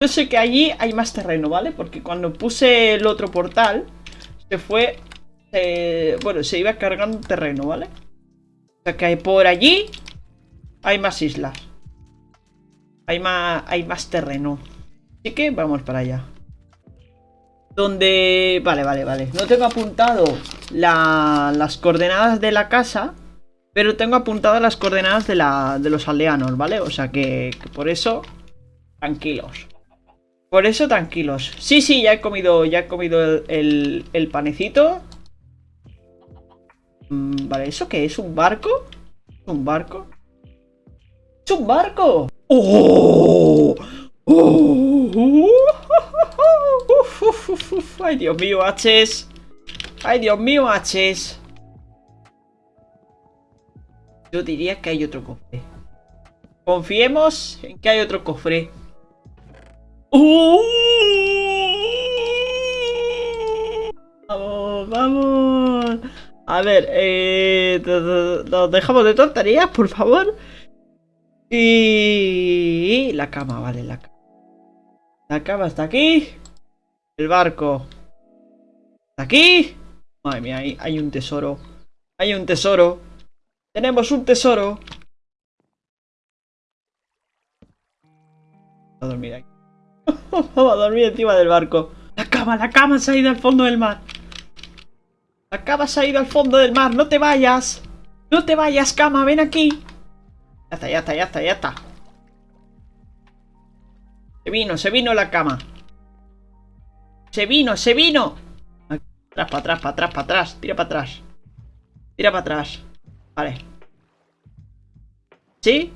Yo sé que allí hay más terreno, ¿vale? Porque cuando puse el otro portal, se fue... bueno, se iba cargando terreno, ¿vale? O sea que por allí hay más islas. Hay más, hay más terreno. Así que vamos para allá. Donde... Vale, vale, vale. No tengo apuntado las coordenadas de la casa. Pero tengo apuntadas las coordenadas de, la, de los aldeanos, ¿vale? O sea que, por eso... Tranquilos. Por eso tranquilos. Sí, sí, ya he comido, ya he comido el, el, panecito. Mm, vale, ¿eso qué es? ¿Un barco? ¿Un barco? ¡Es un barco! ¡Oh! ¡Oh! ¡Ay, Dios mío, H's! ¡Ay, Dios mío, H's! Yo diría que hay otro cofre. Confiemos en que hay otro cofre. ¡Uh! Vamos, vamos. A ver, eh, nos dejamos de tonterías, por favor. Y la cama, vale, la cama. La cama está aquí. El barco. Está aquí. Madre mía, hay, hay un tesoro. Hay un tesoro. Tenemos un tesoro. A dormir aquí. Vamos a dormir encima del barco. La cama, la cama se ha ido al fondo del mar. La cama se ha ido al fondo del mar. No te vayas. No te vayas, cama. Ven aquí. Ya está, ya está, ya está, ya está. Se vino, se vino la cama. Se vino, se vino. Atrás, para atrás, para atrás, para atrás. Tira para atrás. Tira para atrás. Vale. ¿Sí?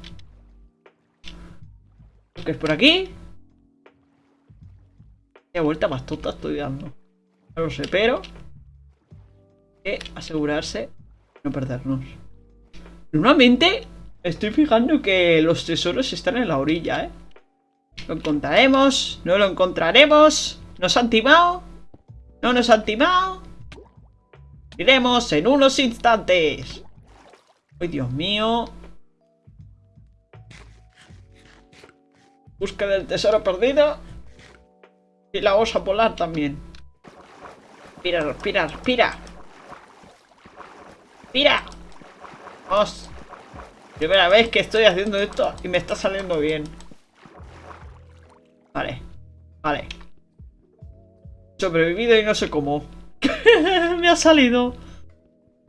¿Qué es por aquí? Vuelta más tonta estoy dando. No lo sé, pero... Hay que asegurarse de no perdernos. Normalmente Estoy fijando que los tesoros están en la orilla, ¿eh? Lo encontraremos, no lo encontraremos. ¿Nos han timado? ¿No nos han timado? Iremos en unos instantes. ¡Ay, Dios mío! Busca del tesoro perdido. Y la osa polar también. Respira, respira, respira. Respira. Vamos. Primera vez que estoy haciendo esto y me está saliendo bien. Vale. Vale. Sobrevivido y no sé cómo. me ha salido.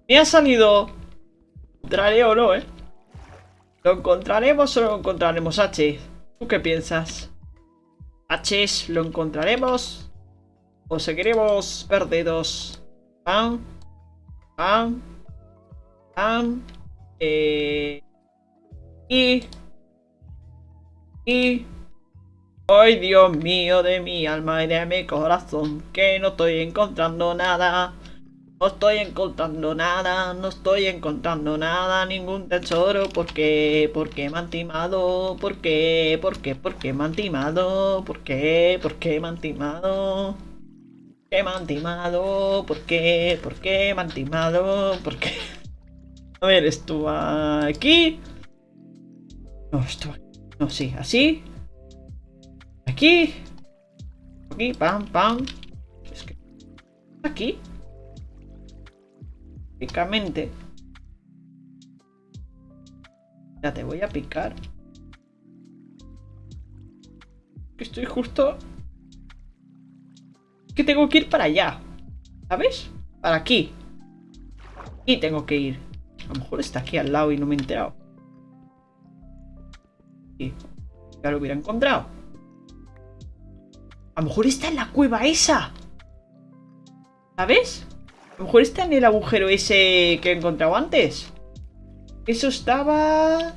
Me ha salido. Encontraré o no, ¿eh? ¿Lo encontraremos o no lo encontraremos, H? ¿Tú qué piensas? ¿Lo encontraremos? ¿O seguiremos perdidos? ¿Pam? ¿Pam? ¿Pam? Eh... Y... Y... Ay, Dios mío de mi alma y de mi corazón, que no estoy encontrando nada. No estoy encontrando nada, no estoy encontrando nada, ningún tesoro. ¿Por qué? ¿Por qué me han timado? ¿Por qué? ¿Por qué? ¿Por qué me han timado? ¿Por qué? ¿Por qué me han timado? ¿Qué me han timado? ¿Por qué? ¿Por qué me han timado? ¿Por qué? A ver, esto aquí. No, esto No, sí, así. Aquí. Aquí, pam, pam. Es que... Aquí. Ya te voy a picar. Que estoy justo... Que tengo que ir para allá. ¿Sabes? Para aquí. Y tengo que ir. A lo mejor está aquí al lado y no me he enterado. Ya lo hubiera encontrado. A lo mejor está en la cueva esa. ¿Sabes? A lo mejor está en el agujero ese que he encontrado antes. Eso estaba...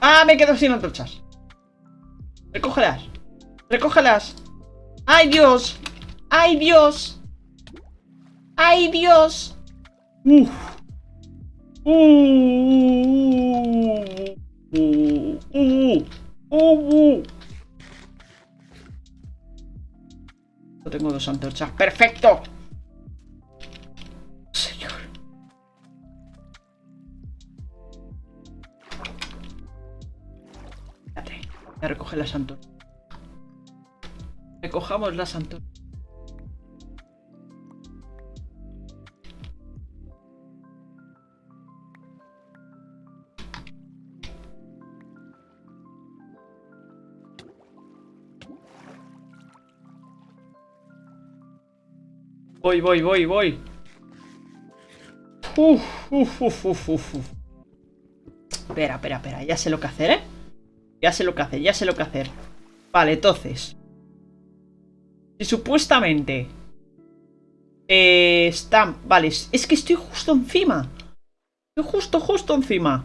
¡Ah! Me quedo sin antorchas. Recógelas. Recógelas. ¡Ay, Dios! ¡Ay, Dios! ¡Ay, Dios! ¡Uf! ¡Uh! Uh, uh, uh, No tengo dos antorchas. ¡Perfecto! Recoger las antorchas. Recojamos las antorchas. Voy, voy, voy, voy. Uf, uf, uf, uf, uf. Espera, espera, espera. Ya sé lo que hacer, ¿eh? Ya sé lo que hacer, ya sé lo que hacer. Vale, entonces. Si supuestamente... Eh, está... Vale, es que estoy justo encima. Estoy justo, justo encima.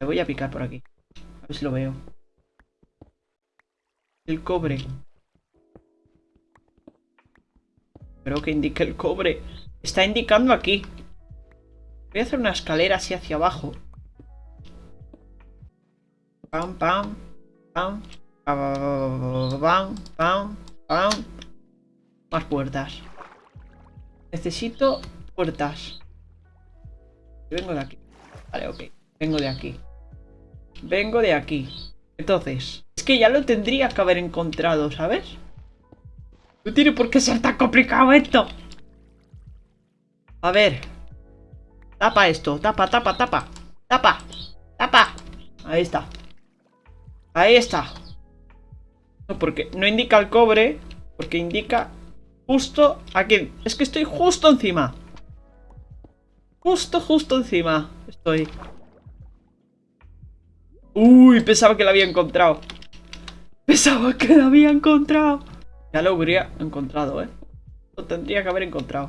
Me voy a picar por aquí. A ver si lo veo. El cobre. Creo que indica el cobre. Está indicando aquí. Voy a hacer una escalera así hacia abajo. Pam, pam, pam, pam, pam, pam. Más puertas. Necesito puertas. Vengo de aquí. Vale, ok. Vengo de aquí. Vengo de aquí. Entonces, es que ya lo tendría que haber encontrado, ¿sabes? No tiene por qué ser tan complicado esto. A ver. Tapa esto. Tapa, tapa, tapa. Tapa. Tapa. Ahí está. Ahí está. No, porque no indica el cobre. Porque indica justo aquí. Es que estoy justo encima. Justo, justo encima. Estoy. Uy, pensaba que la había encontrado. Pensaba que la había encontrado. Ya lo habría encontrado, ¿eh? Lo tendría que haber encontrado.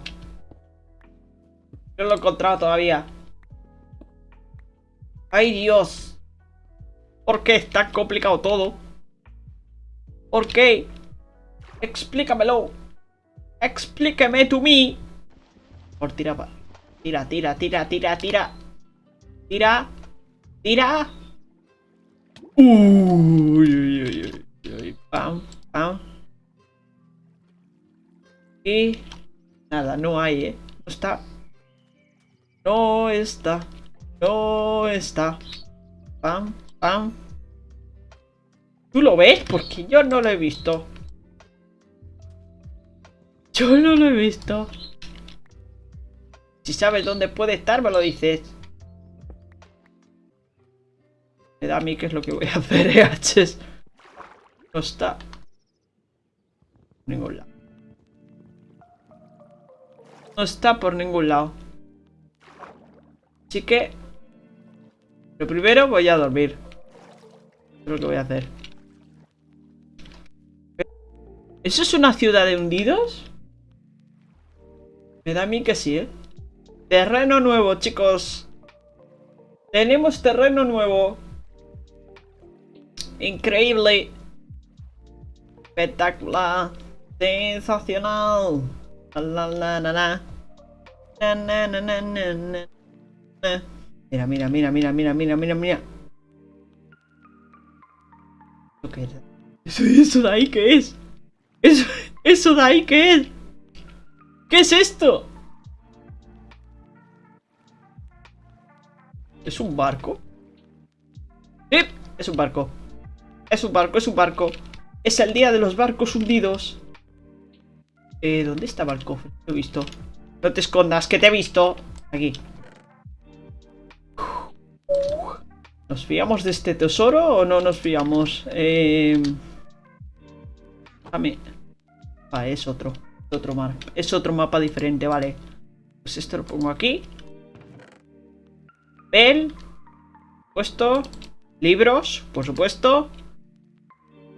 No lo he encontrado todavía. ¡Ay, Dios! ¿Por qué es tan complicado todo? ¿Por qué? Explícamelo. Explíqueme to me. Por tira, tira, tira, tira, tira, tira. Tira. Tira. Uy, uy, uy, uy. Pam, pam. Y... Nada, no hay, ¿eh? No está. No está. No está. Pam, ¿Tú lo ves? Porque yo no lo he visto. Yo no lo he visto. Si sabes dónde puede estar, me lo dices. Me da a mí qué es lo que voy a hacer, ¿eh, No está. ningún lado. No está por ningún lado. Así que... Lo primero voy a dormir. Es lo que voy a hacer. ¿Eso es una ciudad de hundidos? Me da a mí que sí, ¿eh? Terreno nuevo, chicos. Tenemos terreno nuevo. Increíble. Espectacular. Sensacional. La la la Mira, mira, mira, mira, mira, mira, mira, mira. ¿Eso, ¿Eso de ahí qué es? ¿Eso, ¿Eso de ahí qué es? ¿Qué es esto? ¿Es un barco? ¡Sí! Es un barco. Es un barco, es un barco. Es el día de los barcos hundidos. Eh, ¿Dónde estaba el cofre? Lo he visto. No te escondas, que te he visto. Aquí. ¿Nos fiamos de este tesoro o no nos fiamos? Eh... Dame. Ah, es otro. Otro mar. Es otro mapa diferente, vale. Pues esto lo pongo aquí. Pel. Puesto. Libros, por supuesto.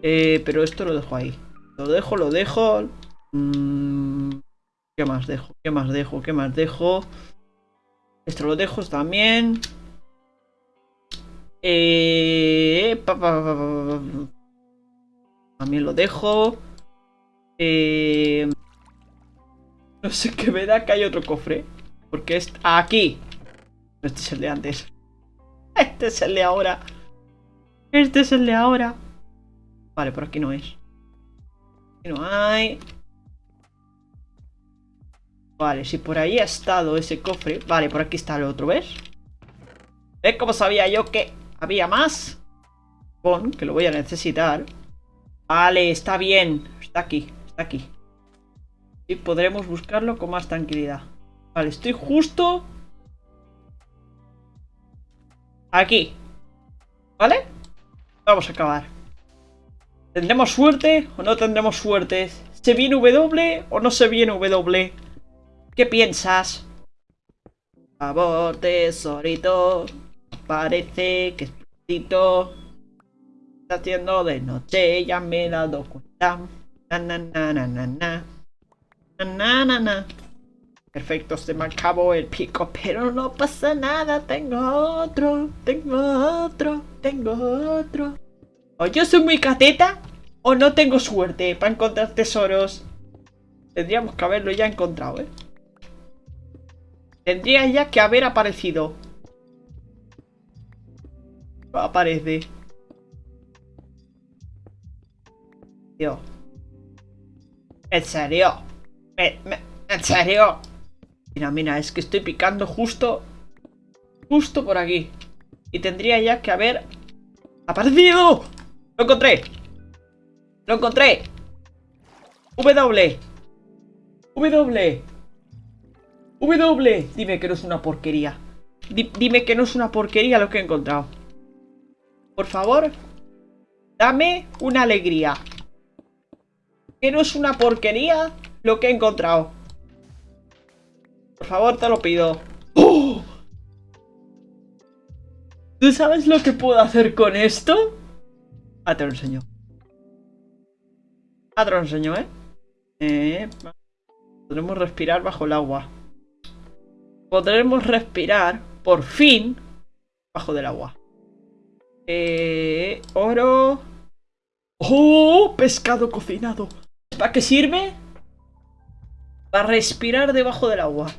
Eh, pero esto lo dejo ahí. Lo dejo, lo dejo. Mm, ¿Qué más dejo? ¿Qué más dejo? ¿Qué más dejo? Esto lo dejo también. Eh, también lo dejo. Eh, no sé qué me da que hay otro cofre. Porque es aquí. Este es el de antes. Este es el de ahora. Este es el de ahora. Vale, por aquí no es. Aquí no hay. Vale, si por ahí ha estado ese cofre Vale, por aquí está el otro, ¿ves? ¿Ves cómo sabía yo que había más? Pon, que lo voy a necesitar Vale, está bien. Está aquí, está aquí. Y podremos buscarlo con más tranquilidad. Vale, estoy justo... Aquí. ¿Vale? Vamos a acabar. ¿Tendremos suerte o no tendremos suerte? ¿Se viene W o no se viene W? ¿Qué piensas? Por favor, tesorito. Parece que es Está haciendo de noche, ya me he dado cuenta. Na na na na na na. Na na na Perfecto, se me acabó el pico, pero no pasa nada. Tengo otro, tengo otro, tengo otro. O yo soy muy cateta, o no tengo suerte para encontrar tesoros. Tendríamos que haberlo ya encontrado, ¿eh? Tendría ya que haber aparecido. Aparece. Tío. ¿En serio? ¿En serio? Mira, mira, es que estoy picando justo... Justo por aquí. Y tendría ya que haber... ¡Aparecido! ¡Lo encontré! ¡Lo encontré! W. W. W. Dime que no es una porquería. dime que no es una porquería lo que he encontrado. Por favor. Dame una alegría. Que no es una porquería lo que he encontrado. Por favor, te lo pido. ¡Oh! ¿Tú sabes lo que puedo hacer con esto? Ah, te lo enseño. Ah, te lo enseño, ¿eh? eh podremos respirar bajo el agua. Podremos respirar, por fin, bajo del agua. Eh, oro. ¡Oh! Pescado cocinado. ¿Para qué sirve? Para respirar debajo del agua.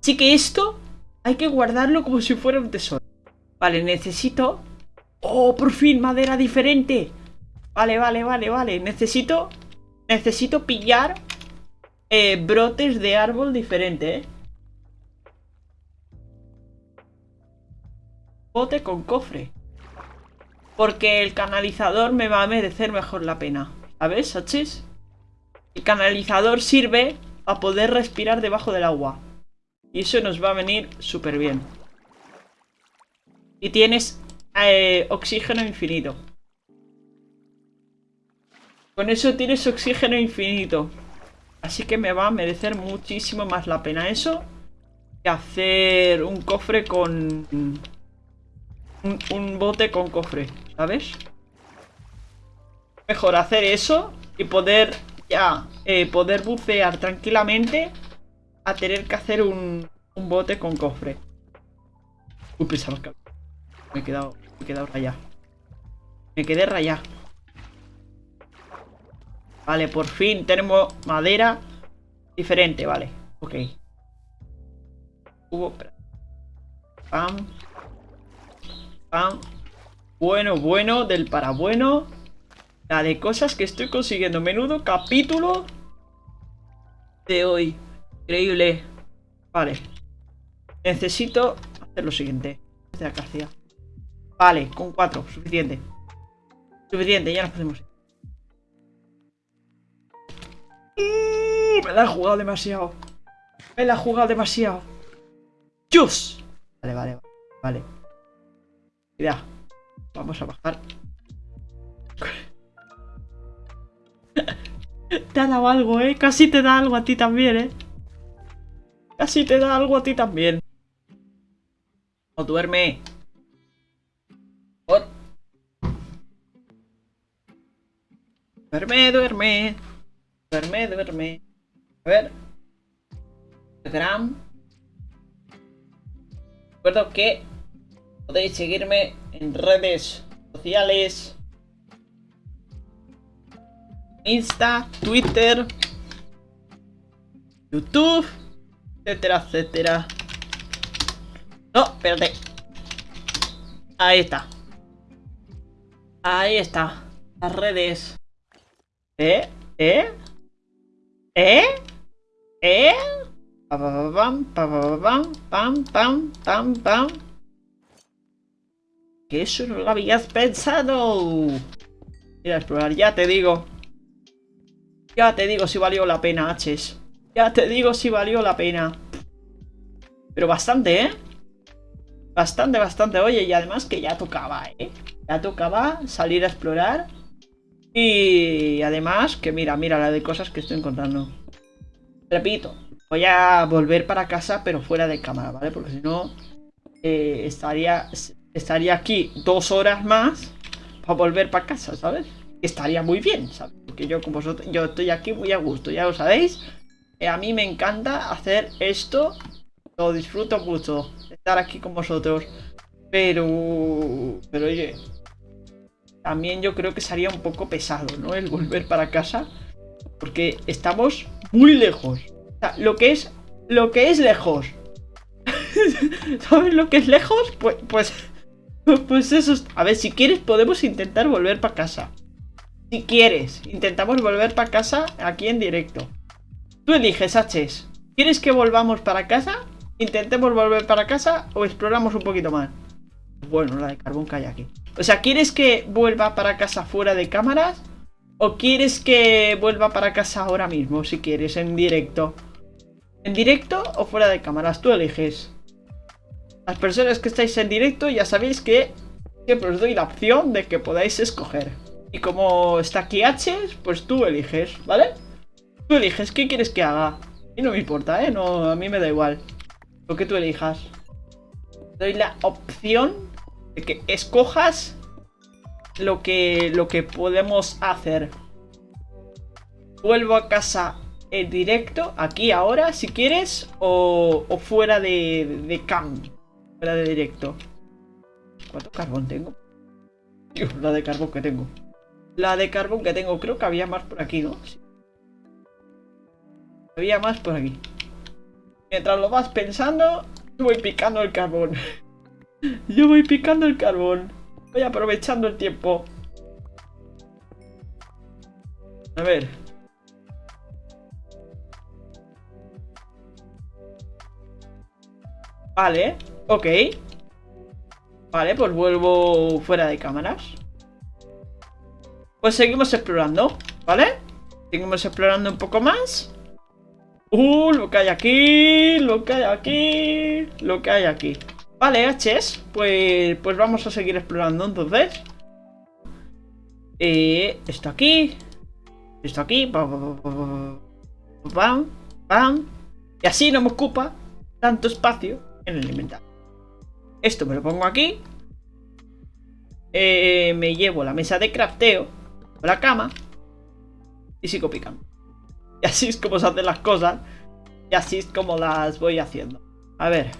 Así que esto hay que guardarlo como si fuera un tesoro. Vale, necesito... ¡Oh, por fin! Madera diferente. Vale, vale, vale, vale. Necesito... Necesito pillar eh, brotes de árbol diferente, ¿eh? Bote con cofre. Porque el canalizador me va a merecer mejor la pena. ¿Sabes, Sachis? El canalizador sirve a poder respirar debajo del agua. Y eso nos va a venir súper bien. Y tienes eh, oxígeno infinito. Con eso tienes oxígeno infinito. Así que me va a merecer muchísimo más la pena eso que hacer un cofre con... Un, bote con cofre, ¿sabes? Mejor hacer eso y poder ya eh, poder bucear tranquilamente a tener que hacer un, un bote con cofre. Uy, pensaba que me he quedado, me he quedado rayado. Me quedé rayado. Vale, por fin tenemos madera diferente, vale. Ok. Hubo... Pam. Pam. Bueno, bueno, del para bueno. La de cosas que estoy consiguiendo. Menudo capítulo de hoy. Increíble. Vale. Necesito hacer lo siguiente. De acacia. Vale, con cuatro. Suficiente. Suficiente, ya nos podemos me la he jugado demasiado. Me la he jugado demasiado. ¡Chus! Vale, vale, vale. Vamos a bajar. te ha dado algo, ¿eh? Casi te da algo a ti también, ¿eh? Casi te da algo a ti también. O duerme. Duerme, duerme. Duerme, duerme. A ver. Telegram. Recuerdo que podéis seguirme en redes sociales. Insta, Twitter, YouTube, etcétera, etcétera. No, espérate. Ahí está. Ahí está. Las redes. ¿Eh? ¿Eh? ¿Eh? ¿Eh? Pam, pam, pam, pam, pam, pam, pam. Que eso no lo habías pensado. Ir a explorar, ya te digo. Ya te digo si valió la pena, H's. Ya te digo si valió la pena. Pero bastante, ¿eh? Bastante, bastante. Oye, y además que ya tocaba, ¿eh? Ya tocaba salir a explorar. Y además que mira, mira la de cosas que estoy encontrando. Repito, voy a volver para casa, pero fuera de cámara, ¿vale? Porque si no, eh, estaría, estaría aquí dos horas más para volver para casa, ¿sabes? Estaría muy bien, ¿sabes? Porque yo con vosotros, yo estoy aquí muy a gusto, ya lo sabéis. Eh, a mí me encanta hacer esto, lo disfruto mucho, estar aquí con vosotros. Pero, pero oye, también yo creo que sería un poco pesado, ¿no? El volver para casa. Porque estamos muy lejos. Lo que es, lo que es lejos. ¿Sabes lo que es lejos? Pues, pues, pues eso. A ver, si quieres podemos intentar volver para casa. Si quieres, intentamos volver para casa aquí en directo. Tú eliges, H's. ¿Quieres que volvamos para casa? ¿Intentemos volver para casa o exploramos un poquito más? Bueno, la de carbón que hay aquí. O sea, ¿quieres que vuelva para casa fuera de cámaras? ¿O quieres que vuelva para casa ahora mismo, si quieres, en directo? ¿En directo o fuera de cámaras? Tú eliges. Las personas que estáis en directo ya sabéis que siempre os doy la opción de que podáis escoger. Y como está aquí H, pues tú eliges, ¿vale? Tú eliges, ¿qué quieres que haga? Y no me importa, ¿eh? No, a mí me da igual. Lo que tú elijas. Doy la opción de que escojas lo que, lo que podemos hacer. Vuelvo a casa en directo, aquí ahora, si quieres, o, fuera de, de cam, fuera de directo. ¿Cuánto carbón tengo? Dios, la de carbón que tengo. La de carbón que tengo, creo que había más por aquí, ¿no? Había más por aquí. Mientras lo vas pensando, voy picando el carbón. Yo voy picando el carbón. Voy aprovechando el tiempo. A ver. Vale, ok. Vale, pues vuelvo fuera de cámaras. Pues seguimos explorando, ¿vale? Seguimos explorando un poco más. Uh, lo que hay aquí, lo que hay aquí, lo que hay aquí. Vale, H's, pues, pues vamos a seguir explorando entonces. Eh, esto aquí. Esto aquí. Pam, pam, Y así no me ocupa tanto espacio en el inventario. Esto me lo pongo aquí. Eh, me llevo la mesa de crafteo. La cama. Y sigo picando. Y así es como se hacen las cosas. Y así es como las voy haciendo. A ver.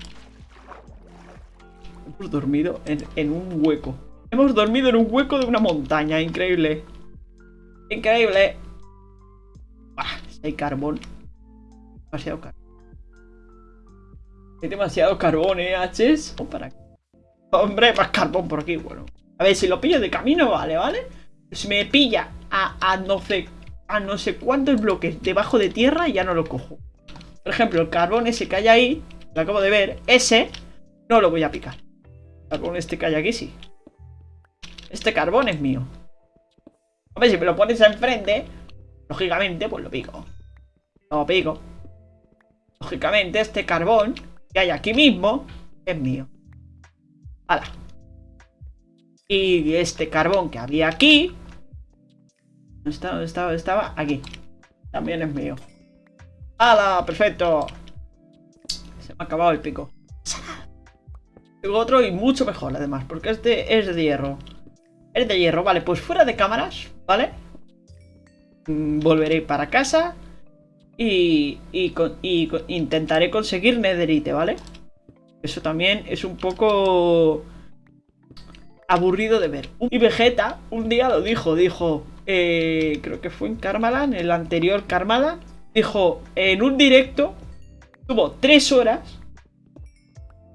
Hemos dormido en, un hueco. Hemos dormido en un hueco de una montaña. Increíble. Increíble. hay carbón. Demasiado carbón. Hay demasiado carbón, ¿eh, H's? Oh, para Hombre, más carbón por aquí, bueno. A ver, si lo pillo de camino, vale, ¿vale? Si me pilla a, a no sé a no sé cuántos bloques debajo de tierra, ya no lo cojo. Por ejemplo, el carbón ese que hay ahí, lo acabo de ver, ese no lo voy a picar carbón este que hay aquí, sí. Este carbón es mío. Hombre, si me lo pones enfrente, lógicamente, pues lo pico. Lo pico. Lógicamente, este carbón que hay aquí mismo es mío. ¡Hala! Y este carbón que había aquí... ¿Dónde estaba? ¿Dónde estaba? estaba? Aquí. También es mío. ¡Hala! ¡Perfecto! Se me ha acabado el pico. Tengo otro y mucho mejor además, porque este es de hierro. Es de hierro, vale, pues fuera de cámaras, ¿vale? Mm, volveré para casa y, intentaré conseguir netherite, ¿vale? Eso también es un poco aburrido de ver. Y Vegeta un día lo dijo, dijo, eh, creo que fue en Karmalan, el anterior Karmalan, dijo, en un directo, tuvo tres horas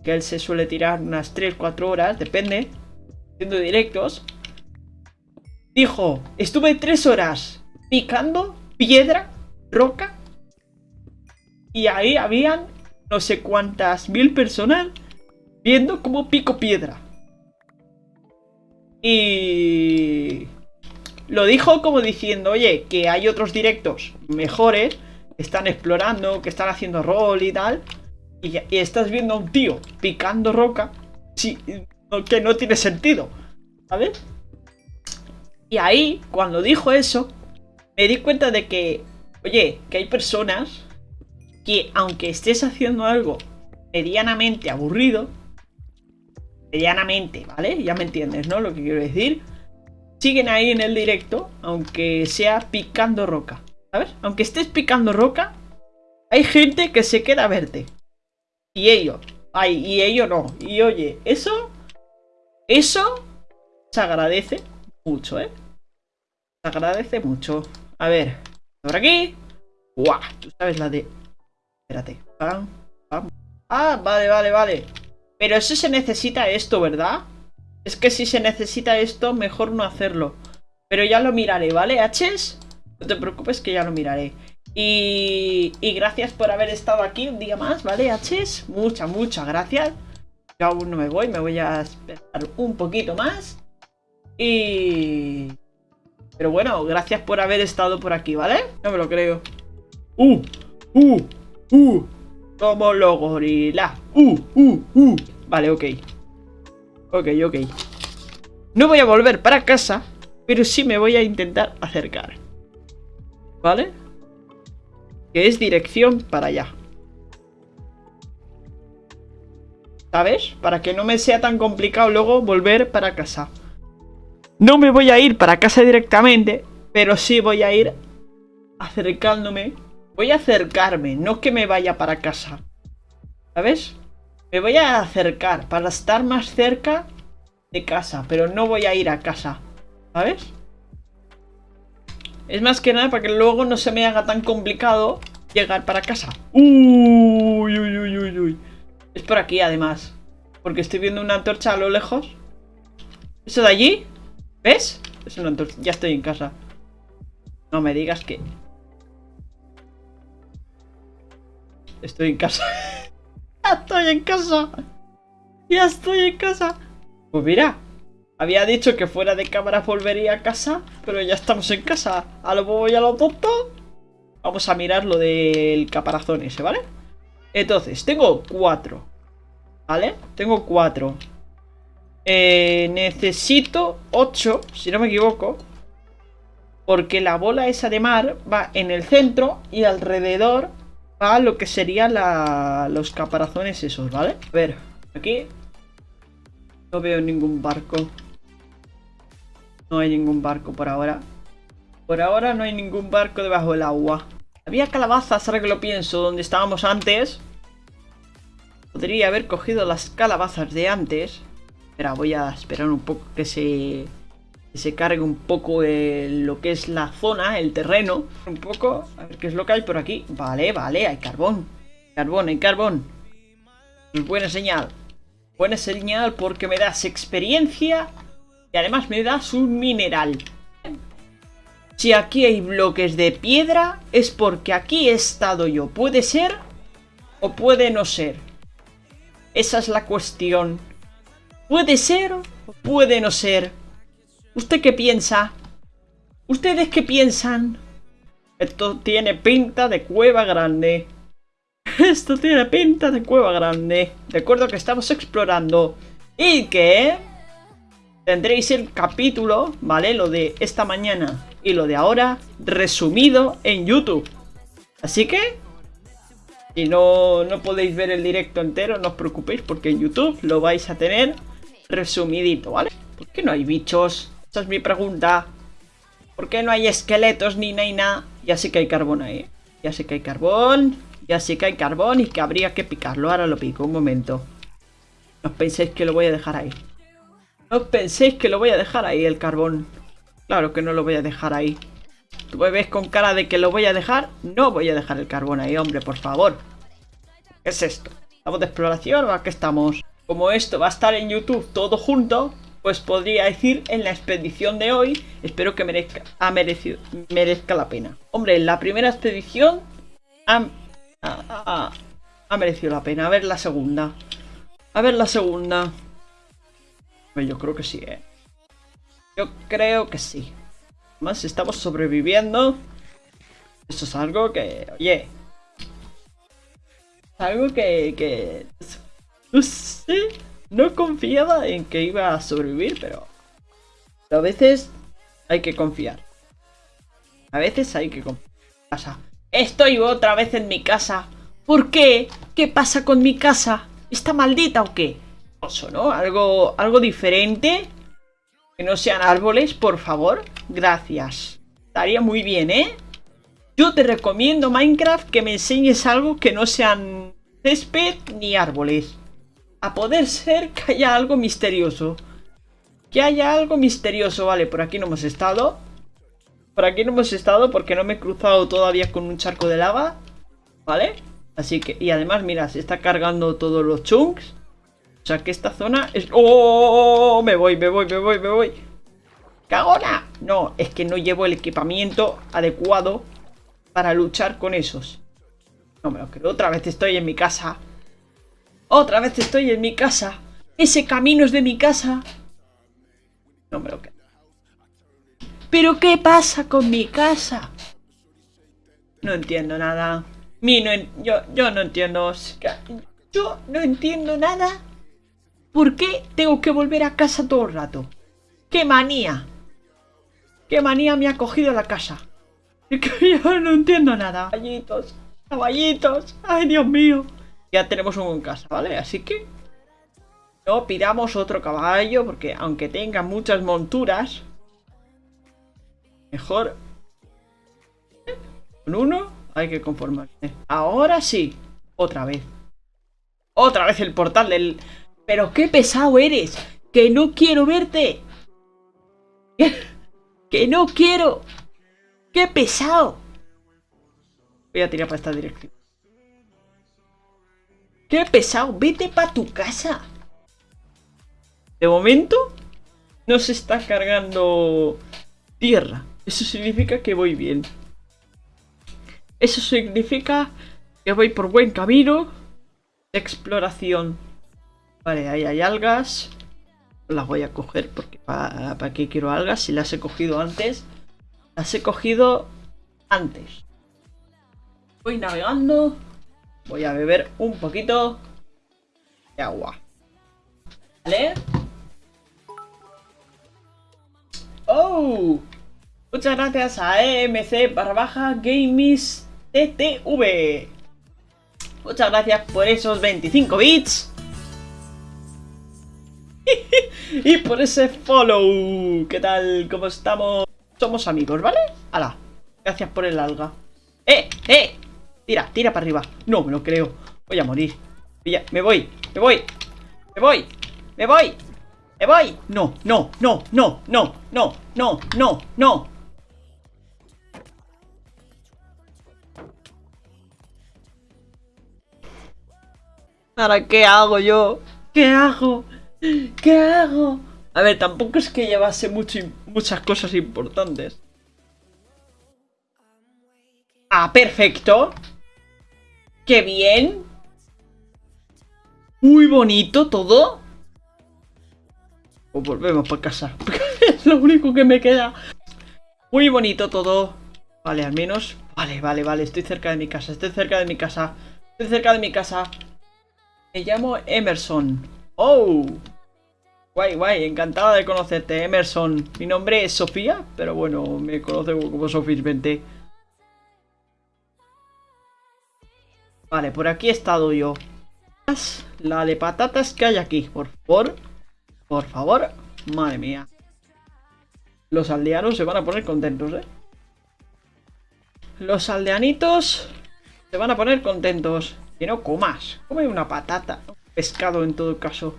que él se suele tirar unas 3-4 horas, depende, haciendo directos. Dijo, estuve 3 horas picando piedra, roca, y ahí habían no sé cuántas mil personas viendo cómo pico piedra. Y... lo dijo como diciendo, oye, que hay otros directos mejores, que están explorando, que están haciendo rol y tal. Y, estás viendo a un tío picando roca, sí, que no tiene sentido, ¿sabes? Y ahí, cuando dijo eso, me di cuenta de que, oye, que hay personas que aunque estés haciendo algo medianamente aburrido, medianamente, ¿vale? Ya me entiendes, ¿no? Lo que quiero decir. Siguen ahí en el directo, aunque sea picando roca, ¿sabes? Aunque estés picando roca, hay gente que se queda a verte. Y ellos, ay, y ellos no. Y oye, eso, eso se agradece mucho, ¿eh? Se agradece mucho. A ver, por aquí. ¡Guau! Tú sabes la de... Espérate. Ah, vale, vale, vale. Pero eso se necesita esto, ¿verdad? Es que si se necesita esto, mejor no hacerlo. Pero ya lo miraré, ¿vale, H's? No te preocupes que ya lo miraré. Y, y gracias por haber estado aquí un día más, ¿vale, H's? Muchas, muchas gracias. Yo aún no me voy, me voy a esperar un poquito más. Y... Pero bueno, gracias por haber estado por aquí, ¿vale? No me lo creo. ¡Uh! ¡Uh! ¡Uh! Como los gorilas. ¡Uh! ¡Uh! ¡Uh! Vale, ok. Ok, ok. No voy a volver para casa, pero sí me voy a intentar acercar. ¿Vale? Que es dirección para allá. ¿Sabes? Para que no me sea tan complicado luego volver para casa. No me voy a ir para casa directamente, pero sí voy a ir acercándome. Voy a acercarme, no que me vaya para casa. ¿Sabes? Me voy a acercar para estar más cerca de casa, pero no voy a ir a casa. ¿Sabes? Es más que nada para que luego no se me haga tan complicado llegar para casa. Uy, uy, uy, uy, uy. Es por aquí además. Porque estoy viendo una antorcha a lo lejos. ¿Eso de allí? ¿Ves? Es una antorcha. Ya estoy en casa. No me digas que... Estoy en casa. ¡Ya estoy en casa! ¡Ya estoy en casa! Pues mira, había dicho que fuera de cámara volvería a casa, pero ya estamos en casa. A lo voy a lo tonto. Vamos a mirar lo del caparazón ese, ¿vale? Entonces, tengo cuatro. ¿Vale? Tengo cuatro. Eh, necesito ocho, si no me equivoco. Porque la bola esa de mar va en el centro y alrededor a lo que serían los caparazones esos, ¿vale? A ver, aquí no veo ningún barco. No hay ningún barco por ahora. Por ahora no hay ningún barco debajo del agua. Había calabazas, ahora que lo pienso, donde estábamos antes. Podría haber cogido las calabazas de antes. Espera, voy a esperar un poco que se se cargue un poco lo que es la zona, el terreno. Un poco, a ver qué es lo que hay por aquí. Vale, vale, hay carbón. Carbón, hay carbón. Buena señal. Buena señal porque me das experiencia y además me das un mineral. Si aquí hay bloques de piedra es porque aquí he estado yo. Puede ser o puede no ser. Esa es la cuestión. Puede ser o puede no ser. ¿Usted qué piensa? ¿Ustedes qué piensan? Esto tiene pinta de cueva grande. Esto tiene pinta de cueva grande. Recuerdo que estamos explorando. Y que... Tendréis el capítulo, ¿vale? Lo de esta mañana y lo de ahora resumido en YouTube. Así que... Si no, no podéis ver el directo entero, no os preocupéis porque en YouTube lo vais a tener resumidito, ¿vale? ¿Por qué no hay bichos? Esa es mi pregunta. ¿Por qué no hay esqueletos ni nada? Ya sé que hay carbón ahí. Ya sé que hay carbón. Ya sé que hay carbón y que habría que picarlo. Ahora lo pico, un momento. No penséis que lo voy a dejar ahí. No penséis que lo voy a dejar ahí el carbón. Claro que no lo voy a dejar ahí. Tú me ves con cara de que lo voy a dejar. No voy a dejar el carbón ahí, hombre, por favor. ¿Qué es esto? ¿Estamos de exploración o a qué estamos? Como esto va a estar en YouTube todo junto, pues podría decir en la expedición de hoy, espero que merezca, ha merecido, merezca la pena. Hombre, en la primera expedición ha, merecido la pena. A ver la segunda. A ver la segunda. Pues yo creo que sí, ¿eh? Yo creo que sí. Más estamos sobreviviendo. Esto es algo que, oye, algo que, que no sé, no confiaba en que iba a sobrevivir, pero, a veces hay que confiar. A veces hay que confiar. Estoy otra vez en mi casa. ¿Por qué? ¿Qué pasa con mi casa? ¿Está maldita o qué? Oso, ¿no? Algo, algo diferente. Que no sean árboles, por favor. Gracias. Estaría muy bien, ¿eh? Yo te recomiendo, Minecraft, que me enseñes algo que no sean césped ni árboles. A poder ser que haya algo misterioso. Que haya algo misterioso. Vale, por aquí no hemos estado. Por aquí no hemos estado porque no me he cruzado todavía con un charco de lava. ¿Vale? Así que, y además, mira, se está cargando todos los chunks. O sea que esta zona es... ¡Oh! Me voy, me voy, me voy, me voy. ¡Cagona! No, es que no llevo el equipamiento adecuado para luchar con esos. No me lo creo. Otra vez estoy en mi casa. Otra vez estoy en mi casa. Ese camino es de mi casa. No me lo creo. ¿Pero qué pasa con mi casa? No entiendo nada. Mi no yo, yo no entiendo. Yo no entiendo nada. ¿Por qué tengo que volver a casa todo el rato? ¡Qué manía! ¡Qué manía me ha cogido la casa! Yo no entiendo nada. Caballitos, caballitos. Ay, Dios mío. Ya tenemos uno en casa, ¿vale? Así que no pidamos otro caballo porque aunque tenga muchas monturas, Mejor... Con uno hay que conformarse. Ahora sí. Otra vez. Otra vez el portal del... Pero qué pesado eres. Que no quiero verte. Que no quiero. Qué pesado. Voy a tirar para esta dirección. Qué pesado. Vete para tu casa. De momento no se está cargando tierra. Eso significa que voy bien. Eso significa que voy por buen camino de exploración. Vale, ahí hay algas. Las voy a coger porque para, para qué quiero algas si las he cogido antes. Las he cogido antes. Voy navegando. Voy a beber un poquito de agua. ¿Vale? ¡Oh! Muchas gracias a EMC barra baja Games TTV. Muchas gracias por esos 25 bits. y por ese follow. ¿Qué tal? ¿Cómo estamos? Somos amigos, ¿vale? Hala. Gracias por el alga. ¡Eh! ¡Eh! Tira, tira para arriba. No me lo creo. Voy a morir. Me voy, me voy. Me voy. Me voy. Me voy. No, no, no, no, no, no, no, no, no. Ahora, ¿qué hago yo? ¿Qué hago? ¿Qué hago? A ver, tampoco es que llevase mucho, muchas cosas importantes. Ah, perfecto. ¡Qué bien! Muy bonito todo. Pues volvemos para casa. es lo único que me queda. Muy bonito todo. Vale, al menos... Vale, vale, vale. Estoy cerca de mi casa. Estoy cerca de mi casa. Estoy cerca de mi casa. Me llamo Emerson. ¡Oh! Guay, guay, encantada de conocerte, Emerson. Mi nombre es Sofía, pero bueno, me conoce como Sofía 20. Vale, por aquí he estado yo. La de patatas que hay aquí, por favor. Por favor. Madre mía. Los aldeanos se van a poner contentos, ¿eh? Los aldeanitos se van a poner contentos. Que no comas. Come una patata. Un pescado en todo caso.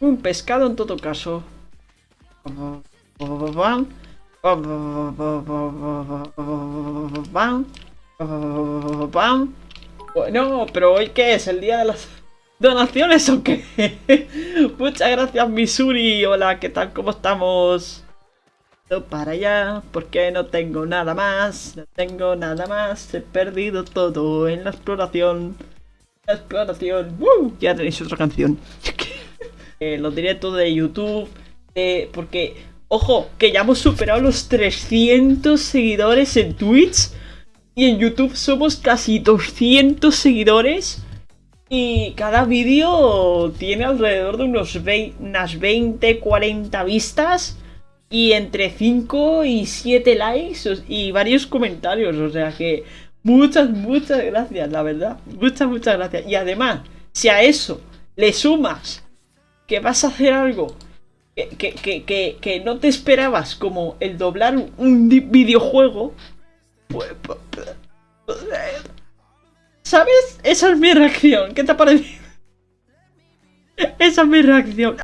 Un pescado en todo caso. Bueno, pero hoy qué es, el día de las donaciones o qué? Muchas gracias Misuri, hola, ¿qué tal? ¿Cómo estamos? para allá porque no tengo nada más, no tengo nada más, he perdido todo en la exploración. La exploración, ya tenéis otra canción. eh, los directos de YouTube, porque Ojo, que ya hemos superado los 300 seguidores en Twitch. Y en YouTube somos casi 200 seguidores. Y cada vídeo tiene alrededor de unos unas 20, 40 vistas. Y entre 5 y 7 likes y varios comentarios. O sea que muchas, muchas gracias, la verdad. Muchas, muchas gracias. Y además, si a eso le sumas que vas a hacer algo que, no te esperabas, como el doblar un videojuego, ¿Sabes? Esa es mi reacción. ¿Qué te ha parecido? Esa es mi reacción.